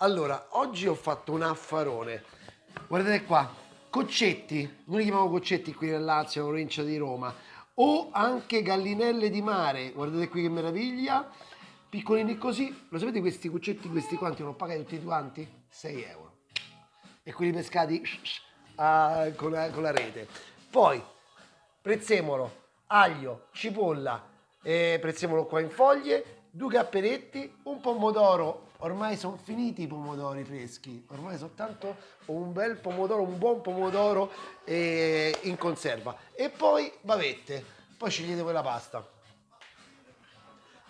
Allora, oggi ho fatto un affarone. Guardate qua, coccetti, noi li chiamiamo coccetti qui nel Lazio, in provincia di Roma, o anche gallinelle di mare, guardate qui che meraviglia, piccolini così, lo sapete questi cuccetti, questi quanti, non pagati tutti quanti? 6 euro. E quelli pescati uh, con, la, con la rete. Poi, prezzemolo, aglio, cipolla, eh, prezzemolo qua in foglie, due capperetti, un pomodoro ormai sono finiti i pomodori freschi, ormai soltanto un bel pomodoro, un buon pomodoro eh, in conserva. E poi bavette, poi scegliete voi la pasta.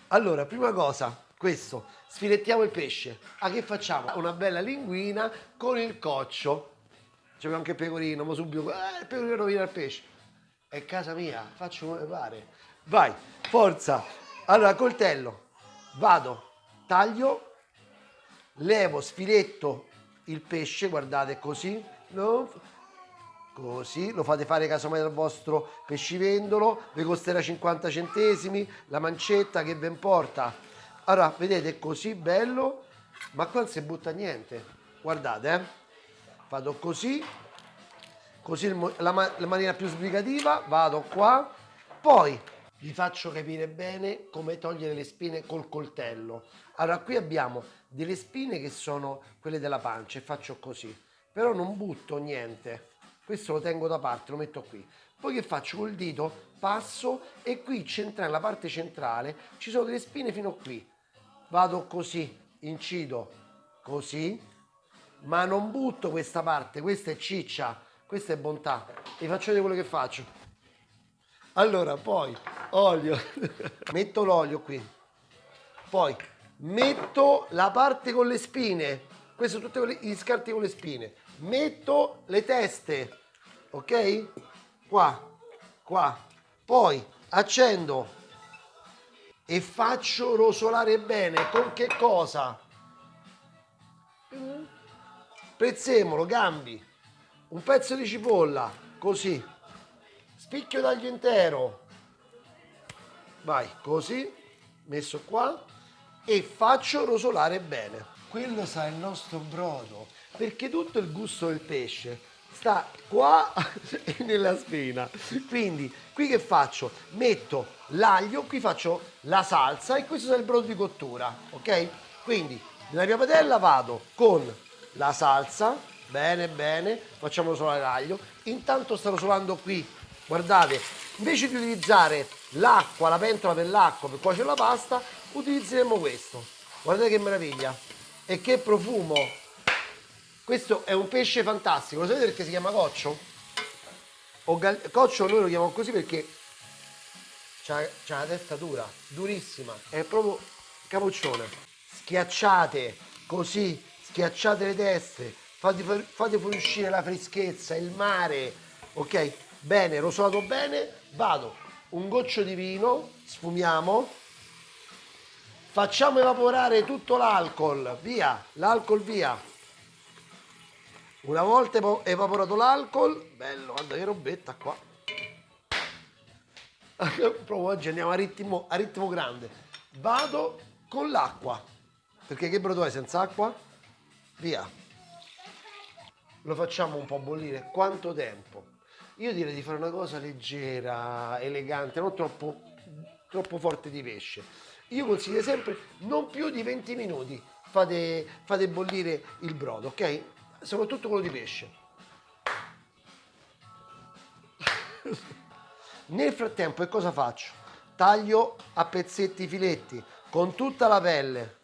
Allora, prima cosa, questo, sfilettiamo il pesce. A che facciamo? Una bella linguina con il coccio. C'è anche il pecorino, ma subito, eh, il pecorino rovina il pesce. È casa mia, faccio come pare. Vai, forza. Allora, coltello, vado, taglio levo, sfiletto il pesce, guardate così, no? così, lo fate fare casomai dal vostro pescivendolo, vi costerà 50 centesimi, la mancetta che vi importa. Allora, vedete, così bello, ma qua non si butta niente, guardate, eh? vado così, così la, la maniera più sbrigativa, vado qua, poi vi faccio capire bene come togliere le spine col coltello. Allora, qui abbiamo delle spine che sono quelle della pancia e faccio così. Però non butto niente. Questo lo tengo da parte, lo metto qui. Poi che faccio col dito? Passo e qui centrale, la parte centrale, ci sono delle spine fino qui. Vado così, incido così, ma non butto questa parte, questa è ciccia, questa è bontà. Vi faccio vedere quello che faccio. Allora, poi olio, metto l'olio qui, poi metto la parte con le spine, questi sono tutti gli scarti con le spine, metto le teste, ok? Qua, qua, poi accendo. E faccio rosolare bene, con che cosa? Prezzemolo, gambi, un pezzo di cipolla, così, spicchio d'aglio intero, vai, così, messo qua, e faccio rosolare bene. Quello sa il nostro brodo, perché tutto il gusto del pesce sta qua e nella spina. Quindi qui che faccio? Metto l'aglio, qui faccio la salsa e questo è il brodo di cottura, ok? Quindi nella mia padella vado con la salsa, bene bene, facciamo rosolare l'aglio. Intanto sto rosolando qui, guardate, invece di utilizzare l'acqua, la pentola per l'acqua per cuocere la pasta, utilizzeremo questo. Guardate che meraviglia. E che profumo. Questo è un pesce fantastico. Lo sapete perché si chiama coccio? Coccio noi lo chiamiamo così perché c'ha, la testa dura, durissima. È proprio capoccione. Schiacciate così, schiacciate le teste, fate fuoriuscire la freschezza, il mare. Ok? Bene, rosolato bene, vado. Un goccio di vino, sfumiamo Facciamo evaporare tutto l'alcol, via, l'alcol via. Una volta evaporato l'alcol, bello, guarda che robetta qua. Proprio oggi andiamo a ritmo, a ritmo grande. Vado con l'acqua, perché che brodo è senza acqua? Via. Lo facciamo un po' bollire. Quanto tempo? Io direi di fare una cosa leggera, elegante, non troppo, troppo forte di pesce io consiglio sempre non più di 20 minuti fate, fate bollire il brodo, ok? Soprattutto quello di pesce. Nel frattempo che cosa faccio? Taglio a pezzetti i filetti con tutta la pelle.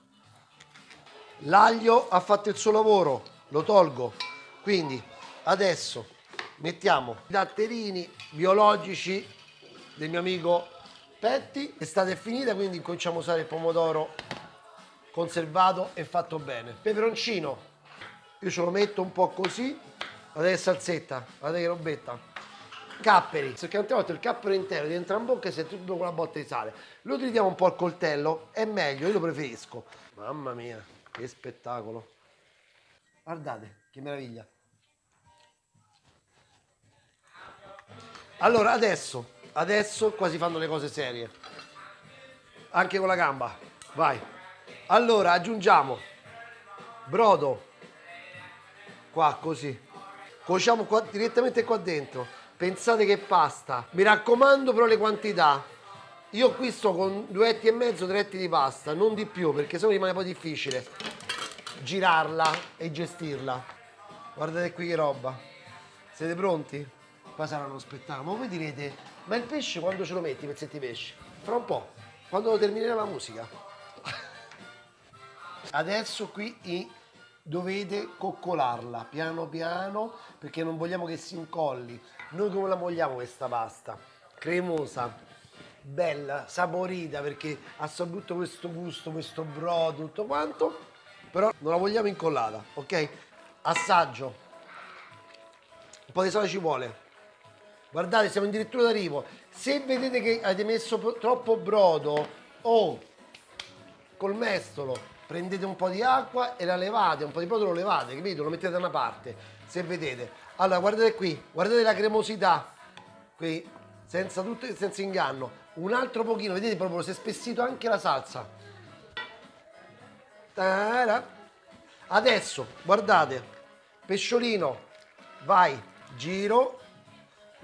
L'aglio ha fatto il suo lavoro, lo tolgo. Quindi adesso mettiamo i datterini biologici del mio amico Petti, l'estate è finita quindi cominciamo a usare il pomodoro conservato e fatto bene. Peperoncino, io ce lo metto un po' così, guardate che salsetta, guardate che robetta. Capperi, perché tante volte il cappero intero diventa in bocca e si tutto con la botta di sale. Lo utilizziamo un po' al coltello, è meglio, io lo preferisco. Mamma mia, che spettacolo. Guardate, che meraviglia. Allora, adesso Adesso qua fanno le cose serie. Anche con la gamba. Vai. Allora aggiungiamo brodo qua così cuociamo qua, direttamente qua dentro pensate che pasta mi raccomando però le quantità io qui sto con due etti e mezzo tre etti di pasta non di più perché sennò rimane poi difficile girarla e gestirla guardate qui che roba siete pronti? Qua sarà uno spettacolo. Ma voi direte ma il pesce quando ce lo metti i pezzetti di pesce? fra un po' quando terminerà la musica? Adesso qui dovete coccolarla piano piano perché non vogliamo che si incolli. Noi come la vogliamo questa pasta? Cremosa bella saporita perché saputo questo gusto questo brodo tutto quanto però non la vogliamo incollata ok? Assaggio. Un po' di sale ci vuole guardate siamo addirittura d'arrivo se vedete che avete messo troppo brodo o col mestolo prendete un po' di acqua e la levate, un po' di brodo lo levate, capito? Lo mettete da una parte, se vedete. Allora, guardate qui, guardate la cremosità, qui, senza, tutto, senza inganno. Un altro pochino, vedete proprio, si è spessito anche la salsa. Adesso, guardate, pesciolino, vai, giro,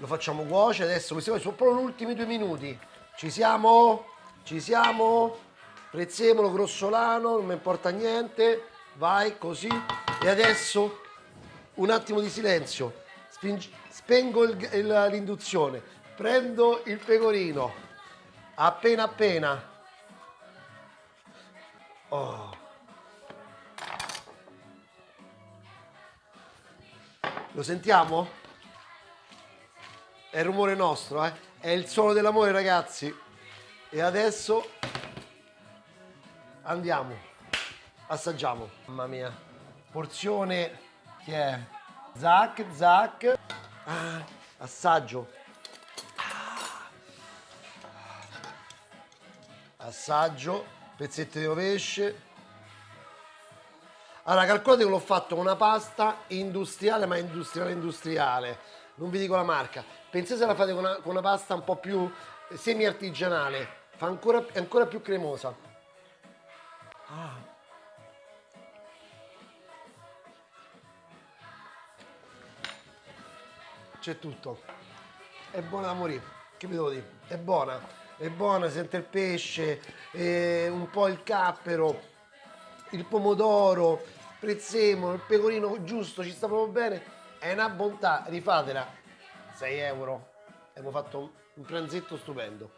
lo facciamo cuocere, adesso questi sono proprio gli ultimi due minuti. Ci siamo? Ci siamo? prezzemolo grossolano, non mi importa niente, vai così. E adesso un attimo di silenzio, Spingi, spengo l'induzione, prendo il pecorino, appena appena. Oh. Lo sentiamo? È il rumore nostro, eh? È il suono dell'amore, ragazzi. E adesso andiamo, assaggiamo. Mamma mia, porzione che è zac, zac, ah, assaggio. Assaggio, pezzetto di pesce. Allora, calcolate che l'ho fatto con una pasta industriale, ma industriale industriale. Non vi dico la marca. Pensate se la fate con una, con una pasta un po' più semi-artigianale. Fa ancora, è ancora più cremosa. Ah. C'è tutto. È buona da morire. Che vi devo dire? È buona. È buona, sente il pesce, eh, un po' il cappero, il pomodoro, prezzemolo, il pecorino giusto, ci sta proprio bene. È una bontà, rifatela. 6 euro. Abbiamo fatto un pranzetto stupendo.